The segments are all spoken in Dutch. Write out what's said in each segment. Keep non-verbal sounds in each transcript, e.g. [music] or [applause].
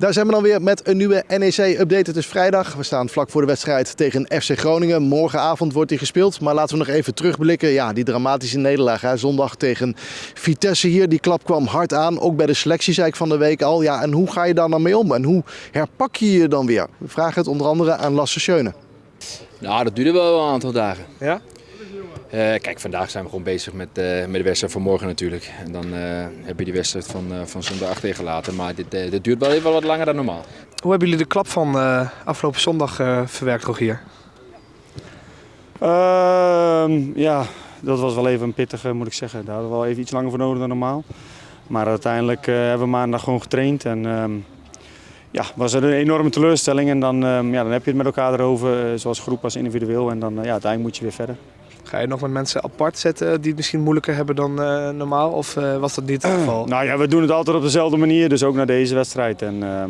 Daar zijn we dan weer met een nieuwe NEC-update. Het is vrijdag. We staan vlak voor de wedstrijd tegen FC Groningen. Morgenavond wordt die gespeeld. Maar laten we nog even terugblikken. Ja, die dramatische nederlaag. Hè. Zondag tegen Vitesse hier. Die klap kwam hard aan. Ook bij de selectie zei ik van de week al. Ja, en hoe ga je daar dan mee om? En hoe herpak je je dan weer? We vragen het onder andere aan Lasse Schöne. Nou, dat duurde wel een aantal dagen. Ja? Uh, kijk, vandaag zijn we gewoon bezig met, uh, met de wedstrijd van morgen natuurlijk. En dan uh, heb je die wedstrijd van, van zondag achtergelaten. Maar dit, dit duurt wel even wat langer dan normaal. Hoe hebben jullie de klap van afgelopen zondag verwerkt, Rogier? Ehm, ja, dat was wel even een pittige, moet ik zeggen. Daar hadden we wel even iets langer voor nodig dan normaal. Maar uiteindelijk hebben we maandag gewoon getraind. En ehm, ja, was er een enorme teleurstelling. En dan, ehm, ja, dan heb je het met elkaar erover, zoals groep als individueel. En dan ja, uiteindelijk moet je weer verder. Ga je nog met mensen apart zetten die het misschien moeilijker hebben dan uh, normaal? Of uh, was dat niet het geval? nou ja, we doen het altijd op dezelfde manier, dus ook naar deze wedstrijd. En uh,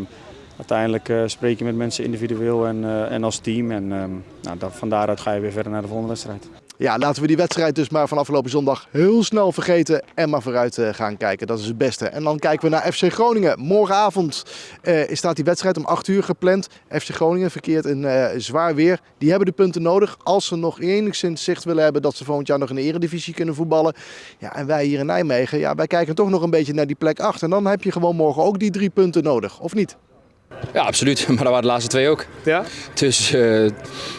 uiteindelijk spreek je met mensen individueel en, en als team. En nou, dan, van daaruit ga je weer verder naar de volgende wedstrijd. Ja, laten we die wedstrijd dus maar van afgelopen zondag heel snel vergeten en maar vooruit uh, gaan kijken. Dat is het beste. En dan kijken we naar FC Groningen. Morgenavond uh, staat die wedstrijd om 8 uur gepland. FC Groningen verkeert in uh, zwaar weer. Die hebben de punten nodig als ze nog enigszins zicht willen hebben dat ze volgend jaar nog in de eredivisie kunnen voetballen. Ja, en wij hier in Nijmegen, ja, wij kijken toch nog een beetje naar die plek 8. En dan heb je gewoon morgen ook die drie punten nodig, of niet? Ja, absoluut. [laughs] Maar dat waren de laatste twee ook. Ja? Dus, uh,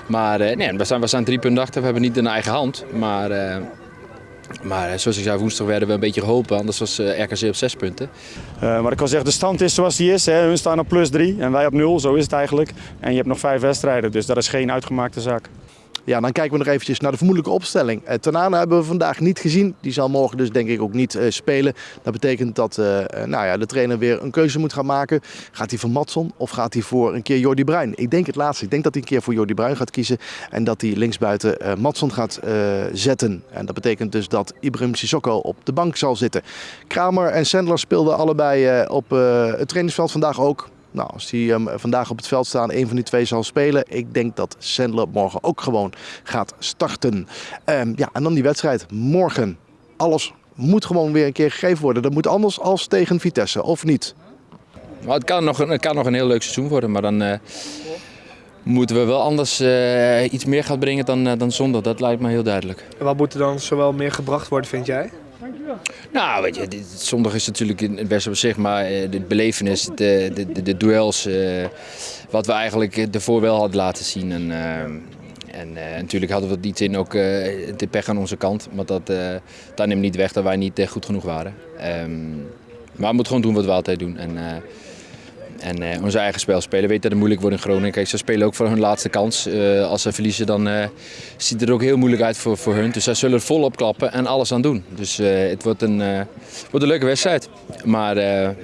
maar uh, nee, we zijn, we zijn drie punten achter. We hebben niet in eigen hand. Maar, uh, maar zoals ik zei, woensdag werden we een beetje geholpen. Anders was RKC op zes punten. maar ik kan zeggen, de stand is zoals die is. Hè. Hun staan op plus drie en wij op nul. Zo is het eigenlijk. En je hebt nog vijf wedstrijden. Dus dat is geen uitgemaakte zaak. Ja, dan kijken we nog eventjes naar de vermoedelijke opstelling. Uh, Tanana hebben we vandaag niet gezien. Die zal morgen dus denk ik ook niet uh, spelen. Dat betekent dat uh, nou ja, de trainer weer een keuze moet gaan maken. Gaat hij voor Matson of gaat hij voor een keer Jordi Bruin? Ik denk het laatste. Ik denk dat hij een keer voor Jordi Bruin gaat kiezen. En dat hij linksbuiten Matson gaat zetten. En dat betekent dus dat Ibrahim Sissoko op de bank zal zitten. Kramer en Sandler speelden allebei op het trainingsveld vandaag ook. Nou, als hij um, vandaag op het veld staan, een van die twee zal spelen. Ik denk dat Sandler morgen ook gewoon gaat starten. Um, ja, en dan die wedstrijd morgen. Alles moet gewoon weer een keer gegeven worden. Dat moet anders als tegen Vitesse, of niet? Maar het, kan nog een, het kan nog een heel leuk seizoen worden, maar dan uh, moeten we wel anders uh, iets meer gaan brengen dan, uh, dan zondag. Dat lijkt me heel duidelijk. En wat moet er dan zowel meer gebracht worden, vind jij? Nou, weet je, zondag is natuurlijk het op zich, maar de belevenis, de, de, de duels, uh, wat we eigenlijk ervoor wel hadden laten zien. En, en natuurlijk hadden we het iets in ook de pech aan onze kant, maar dat, dat neemt niet weg dat wij niet goed genoeg waren. Um, maar we moeten gewoon doen wat we altijd doen. En, en uh, onze eigen spel spelen. Weet dat het moeilijk wordt in Groningen. Kijk, ze spelen ook voor hun laatste kans. Uh, als ze verliezen, dan uh, ziet het er ook heel moeilijk uit voor, voor hun. Dus zij zullen volop klappen en alles aan doen. Dus het wordt een, wordt een leuke wedstrijd. Maar,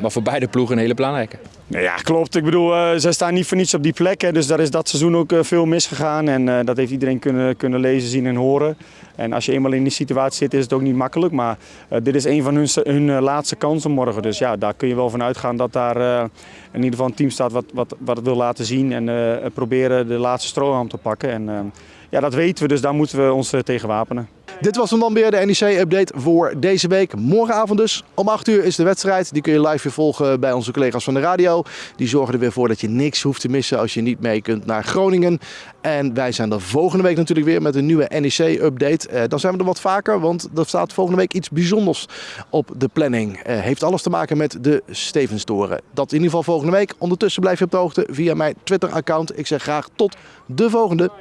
maar voor beide ploegen een hele belangrijke. Ja, klopt. Ik bedoel, zij staan niet voor niets op die plek. Hè, dus daar is dat seizoen ook veel misgegaan. En dat heeft iedereen kunnen, kunnen lezen, zien en horen. En als je eenmaal in die situatie zit, is het ook niet makkelijk. Maar dit is een van hun, hun laatste kansen morgen. Dus ja, daar kun je wel van uitgaan dat daar in ieder geval een team staat wat, wat, wat het wil laten zien. En proberen de laatste strohalm te pakken. En ja, dat weten we, dus daar moeten we ons tegen wapenen. Dit was hem dan weer, de NEC-update voor deze week. Morgenavond dus, om 8 uur is de wedstrijd. Die kun je live weer volgen bij onze collega's van de radio. Die zorgen er weer voor dat je niks hoeft te missen als je niet mee kunt naar Groningen. En wij zijn er volgende week natuurlijk weer met een nieuwe NEC-update. Uh, dan zijn we er wat vaker, want er staat volgende week iets bijzonders op de planning. Uh, heeft alles te maken met de Stevenstoren. Dat in ieder geval volgende week. Ondertussen blijf je op de hoogte via mijn Twitter-account. Ik zeg graag tot de volgende.